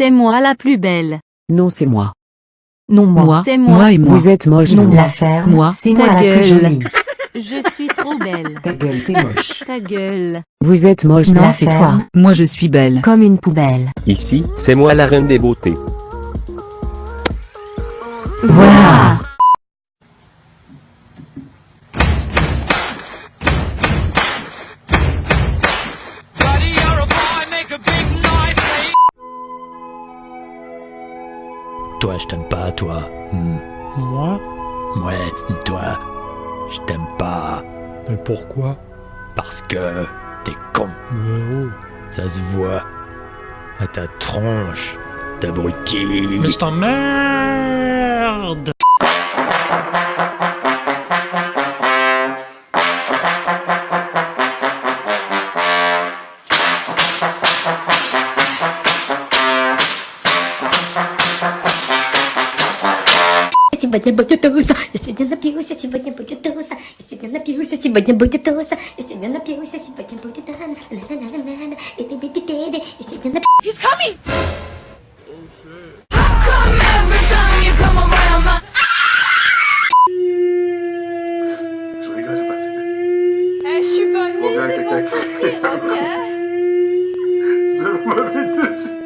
C'est moi la plus belle. Non, c'est moi. Non, moi. C'est moi. moi. et moi. Vous êtes moche. Non, l'affaire. Moi. C'est moi la gueule. Je suis trop belle. Ta gueule, t'es moche. Ta gueule. Vous êtes moche. Non, c'est toi. Moi, je suis belle. Comme une poubelle. Ici, c'est moi la reine des beautés. Toi, je t'aime pas, toi. Hmm. Moi Ouais, toi. Je t'aime pas. Mais pourquoi Parce que t'es con. Mais oh. Ça se voit. À ta tronche. T'abruti. Mais c'est un сегодня будет туса. Я сегодня напился, а сегодня будет туса. Я сегодня напился, а сегодня будет туса. Я сегодня напился, а сегодня будет туса. He's coming! Какая-то как... Забавитесь.